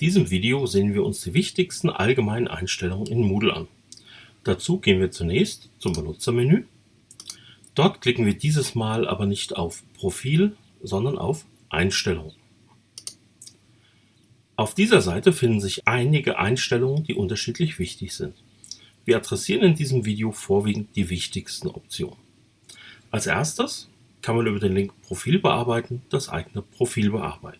diesem Video sehen wir uns die wichtigsten allgemeinen Einstellungen in Moodle an. Dazu gehen wir zunächst zum Benutzermenü. Dort klicken wir dieses Mal aber nicht auf Profil, sondern auf Einstellungen. Auf dieser Seite finden sich einige Einstellungen, die unterschiedlich wichtig sind. Wir adressieren in diesem Video vorwiegend die wichtigsten Optionen. Als erstes kann man über den Link Profil bearbeiten das eigene Profil bearbeiten.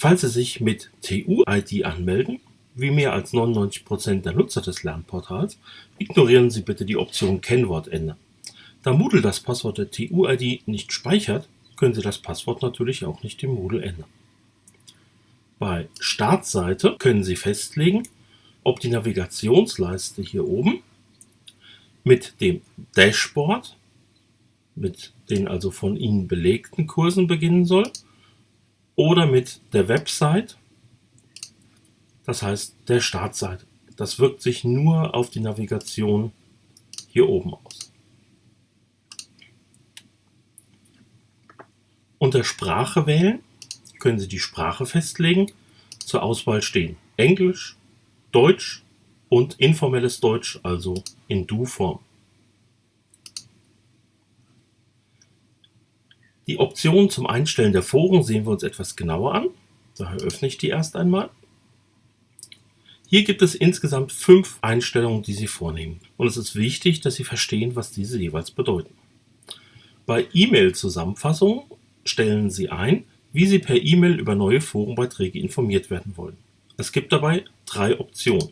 Falls Sie sich mit TU-ID anmelden, wie mehr als 99% der Nutzer des Lernportals, ignorieren Sie bitte die Option Kennwort ändern. Da Moodle das Passwort der TU-ID nicht speichert, können Sie das Passwort natürlich auch nicht im Moodle ändern. Bei Startseite können Sie festlegen, ob die Navigationsleiste hier oben mit dem Dashboard, mit den also von Ihnen belegten Kursen beginnen soll, oder mit der Website, das heißt der Startseite. Das wirkt sich nur auf die Navigation hier oben aus. Unter Sprache wählen können Sie die Sprache festlegen. Zur Auswahl stehen Englisch, Deutsch und informelles Deutsch, also in Du-Form. Die Optionen zum Einstellen der Foren sehen wir uns etwas genauer an. Daher öffne ich die erst einmal. Hier gibt es insgesamt fünf Einstellungen, die Sie vornehmen. Und es ist wichtig, dass Sie verstehen, was diese jeweils bedeuten. Bei E-Mail-Zusammenfassungen stellen Sie ein, wie Sie per E-Mail über neue Forenbeiträge informiert werden wollen. Es gibt dabei drei Optionen.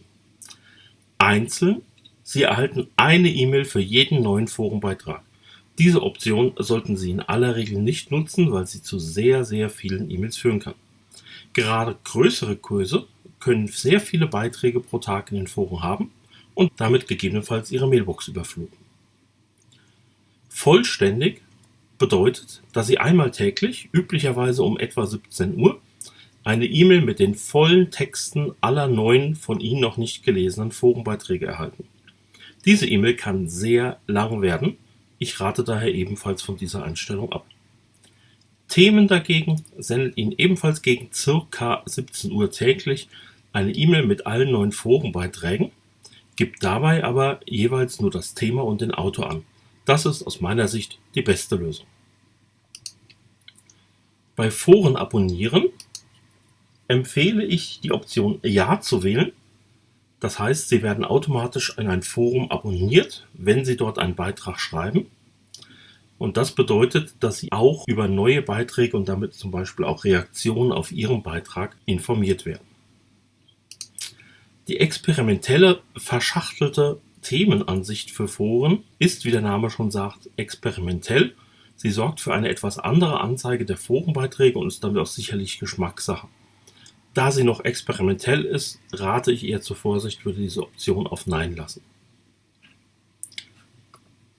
Einzeln, Sie erhalten eine E-Mail für jeden neuen Forenbeitrag. Diese Option sollten Sie in aller Regel nicht nutzen, weil sie zu sehr, sehr vielen E-Mails führen kann. Gerade größere Kurse können sehr viele Beiträge pro Tag in den Foren haben und damit gegebenenfalls Ihre Mailbox überfluten. Vollständig bedeutet, dass Sie einmal täglich, üblicherweise um etwa 17 Uhr, eine E-Mail mit den vollen Texten aller neuen von Ihnen noch nicht gelesenen Forenbeiträge erhalten. Diese E-Mail kann sehr lang werden ich rate daher ebenfalls von dieser Einstellung ab. Themen dagegen sendet Ihnen ebenfalls gegen ca. 17 Uhr täglich eine E-Mail mit allen neuen Forenbeiträgen, gibt dabei aber jeweils nur das Thema und den Autor an. Das ist aus meiner Sicht die beste Lösung. Bei Foren abonnieren empfehle ich die Option Ja zu wählen. Das heißt, Sie werden automatisch in ein Forum abonniert, wenn Sie dort einen Beitrag schreiben. Und das bedeutet, dass Sie auch über neue Beiträge und damit zum Beispiel auch Reaktionen auf Ihren Beitrag informiert werden. Die experimentelle, verschachtelte Themenansicht für Foren ist, wie der Name schon sagt, experimentell. Sie sorgt für eine etwas andere Anzeige der Forenbeiträge und ist damit auch sicherlich Geschmackssache. Da sie noch experimentell ist, rate ich eher zur Vorsicht, würde diese Option auf Nein lassen.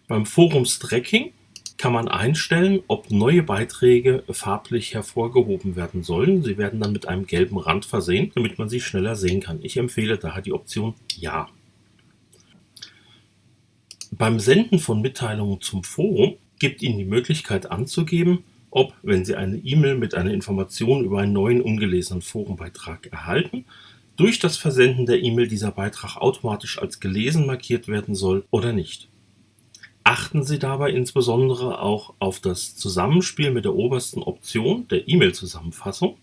Beim Forumstracking kann man einstellen, ob neue Beiträge farblich hervorgehoben werden sollen. Sie werden dann mit einem gelben Rand versehen, damit man sie schneller sehen kann. Ich empfehle daher die Option Ja. Beim Senden von Mitteilungen zum Forum gibt Ihnen die Möglichkeit anzugeben, ob, wenn Sie eine E-Mail mit einer Information über einen neuen ungelesenen Forenbeitrag erhalten, durch das Versenden der E-Mail dieser Beitrag automatisch als gelesen markiert werden soll oder nicht. Achten Sie dabei insbesondere auch auf das Zusammenspiel mit der obersten Option der E-Mail-Zusammenfassung,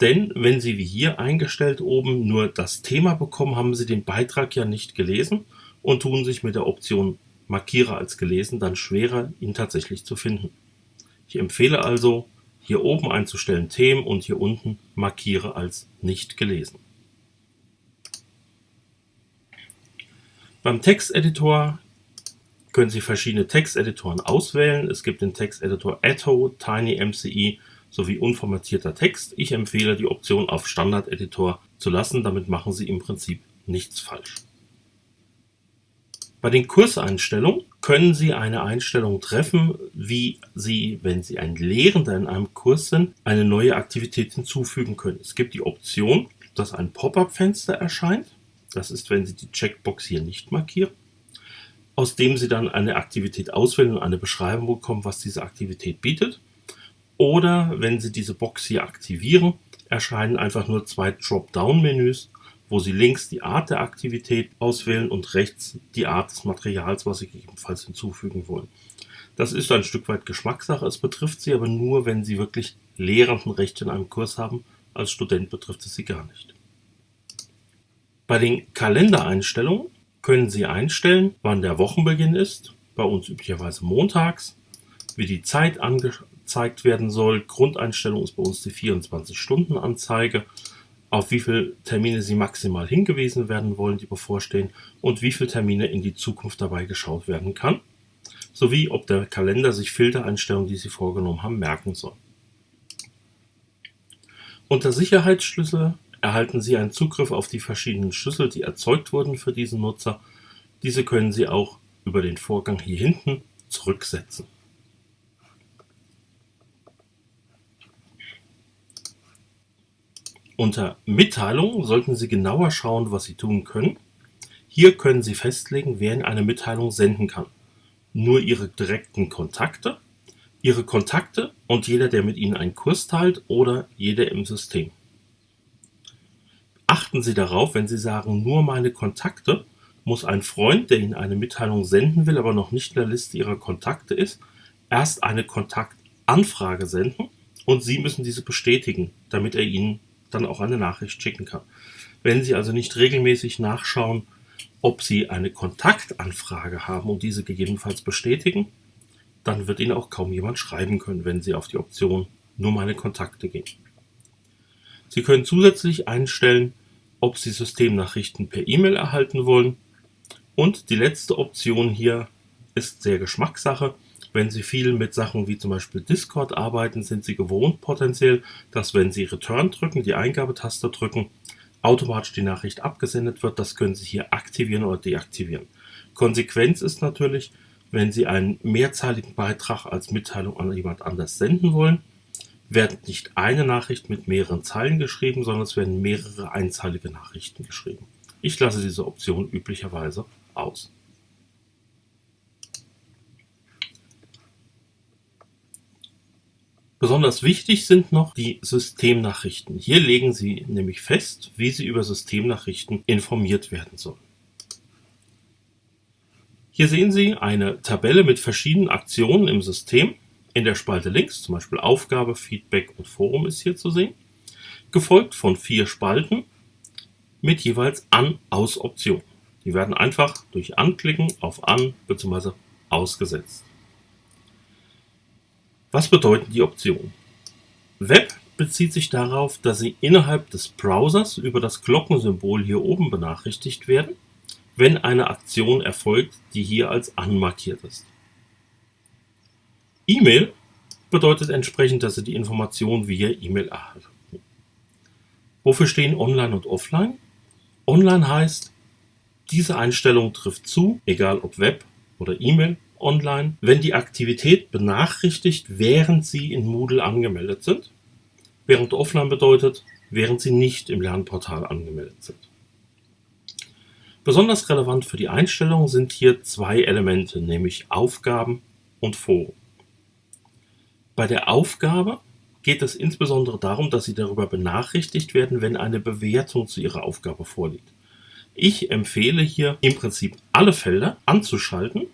denn wenn Sie wie hier eingestellt oben nur das Thema bekommen, haben Sie den Beitrag ja nicht gelesen und tun sich mit der Option Markiere als gelesen dann schwerer, ihn tatsächlich zu finden. Ich empfehle also, hier oben einzustellen Themen und hier unten Markiere als nicht gelesen. Beim Texteditor können Sie verschiedene Texteditoren auswählen. Es gibt den Texteditor Atto, TinyMCE sowie unformatierter Text. Ich empfehle die Option auf Standard-Editor zu lassen, damit machen Sie im Prinzip nichts falsch. Bei den Kurseinstellungen können Sie eine Einstellung treffen, wie Sie, wenn Sie ein Lehrender in einem Kurs sind, eine neue Aktivität hinzufügen können. Es gibt die Option, dass ein Pop-up-Fenster erscheint. Das ist, wenn Sie die Checkbox hier nicht markieren aus dem Sie dann eine Aktivität auswählen und eine Beschreibung bekommen, was diese Aktivität bietet. Oder wenn Sie diese Box hier aktivieren, erscheinen einfach nur zwei Dropdown-Menüs, wo Sie links die Art der Aktivität auswählen und rechts die Art des Materials, was Sie gegebenenfalls hinzufügen wollen. Das ist ein Stück weit Geschmackssache, es betrifft Sie aber nur, wenn Sie wirklich Lehrendenrecht in einem Kurs haben. Als Student betrifft es Sie gar nicht. Bei den Kalendereinstellungen können Sie einstellen, wann der Wochenbeginn ist, bei uns üblicherweise montags, wie die Zeit angezeigt werden soll. Grundeinstellung ist bei uns die 24-Stunden-Anzeige, auf wie viele Termine Sie maximal hingewiesen werden wollen, die bevorstehen und wie viele Termine in die Zukunft dabei geschaut werden kann, sowie ob der Kalender sich Filtereinstellungen, die Sie vorgenommen haben, merken soll. Unter Sicherheitsschlüssel erhalten Sie einen Zugriff auf die verschiedenen Schlüssel, die erzeugt wurden für diesen Nutzer. Diese können Sie auch über den Vorgang hier hinten zurücksetzen. Unter Mitteilungen sollten Sie genauer schauen, was Sie tun können. Hier können Sie festlegen, wer Ihnen eine Mitteilung senden kann. Nur Ihre direkten Kontakte, Ihre Kontakte und jeder, der mit Ihnen einen Kurs teilt oder jeder im System. Achten Sie darauf, wenn Sie sagen, nur meine Kontakte, muss ein Freund, der Ihnen eine Mitteilung senden will, aber noch nicht in der Liste Ihrer Kontakte ist, erst eine Kontaktanfrage senden und Sie müssen diese bestätigen, damit er Ihnen dann auch eine Nachricht schicken kann. Wenn Sie also nicht regelmäßig nachschauen, ob Sie eine Kontaktanfrage haben und diese gegebenenfalls bestätigen, dann wird Ihnen auch kaum jemand schreiben können, wenn Sie auf die Option nur meine Kontakte gehen. Sie können zusätzlich einstellen, ob Sie Systemnachrichten per E-Mail erhalten wollen. Und die letzte Option hier ist sehr Geschmackssache. Wenn Sie viel mit Sachen wie zum Beispiel Discord arbeiten, sind Sie gewohnt potenziell, dass wenn Sie Return drücken, die Eingabetaste drücken, automatisch die Nachricht abgesendet wird. Das können Sie hier aktivieren oder deaktivieren. Konsequenz ist natürlich, wenn Sie einen mehrzeiligen Beitrag als Mitteilung an jemand anders senden wollen, wird nicht eine Nachricht mit mehreren Zeilen geschrieben, sondern es werden mehrere einzeilige Nachrichten geschrieben. Ich lasse diese Option üblicherweise aus. Besonders wichtig sind noch die Systemnachrichten. Hier legen Sie nämlich fest, wie Sie über Systemnachrichten informiert werden sollen. Hier sehen Sie eine Tabelle mit verschiedenen Aktionen im System. In der Spalte links, zum Beispiel Aufgabe, Feedback und Forum ist hier zu sehen, gefolgt von vier Spalten mit jeweils An-Aus-Optionen. Die werden einfach durch Anklicken auf An bzw. Ausgesetzt. Was bedeuten die Optionen? Web bezieht sich darauf, dass Sie innerhalb des Browsers über das Glockensymbol hier oben benachrichtigt werden, wenn eine Aktion erfolgt, die hier als anmarkiert ist. E-Mail bedeutet entsprechend, dass Sie die Information via E-Mail erhalten. Wofür stehen Online und Offline? Online heißt, diese Einstellung trifft zu, egal ob Web oder E-Mail, online, wenn die Aktivität benachrichtigt, während Sie in Moodle angemeldet sind, während Offline bedeutet, während Sie nicht im Lernportal angemeldet sind. Besonders relevant für die Einstellung sind hier zwei Elemente, nämlich Aufgaben und Foren. Bei der Aufgabe geht es insbesondere darum, dass Sie darüber benachrichtigt werden, wenn eine Bewertung zu Ihrer Aufgabe vorliegt. Ich empfehle hier im Prinzip alle Felder anzuschalten,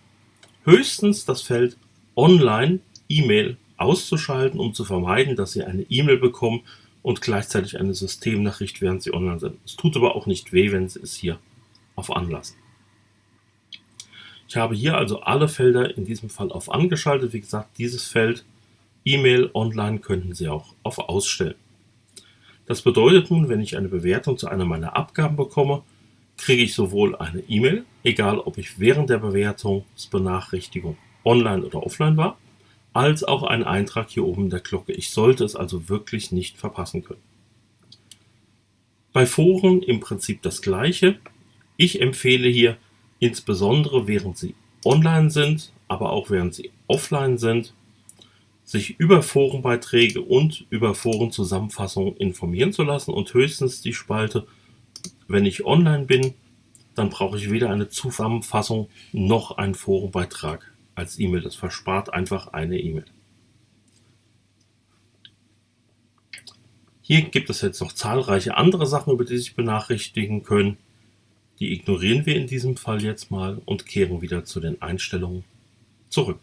höchstens das Feld Online E-Mail auszuschalten, um zu vermeiden, dass Sie eine E-Mail bekommen und gleichzeitig eine Systemnachricht, während Sie online sind. Es tut aber auch nicht weh, wenn Sie es hier auf Anlassen. Ich habe hier also alle Felder in diesem Fall auf angeschaltet. Wie gesagt, dieses Feld E-Mail online könnten Sie auch auf Ausstellen. Das bedeutet nun, wenn ich eine Bewertung zu einer meiner Abgaben bekomme, kriege ich sowohl eine E-Mail, egal ob ich während der Bewertungsbenachrichtigung online oder offline war, als auch einen Eintrag hier oben in der Glocke. Ich sollte es also wirklich nicht verpassen können. Bei Foren im Prinzip das gleiche. Ich empfehle hier insbesondere während Sie online sind, aber auch während Sie offline sind, sich über Forenbeiträge und über Forenzusammenfassungen informieren zu lassen und höchstens die Spalte, wenn ich online bin, dann brauche ich weder eine Zusammenfassung noch einen Forenbeitrag als E-Mail. Das verspart einfach eine E-Mail. Hier gibt es jetzt noch zahlreiche andere Sachen, über die sich benachrichtigen können. Die ignorieren wir in diesem Fall jetzt mal und kehren wieder zu den Einstellungen zurück.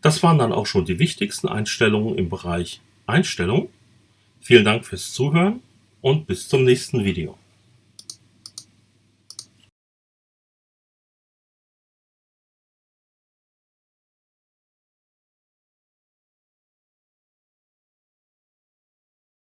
Das waren dann auch schon die wichtigsten Einstellungen im Bereich Einstellungen. Vielen Dank fürs Zuhören und bis zum nächsten Video.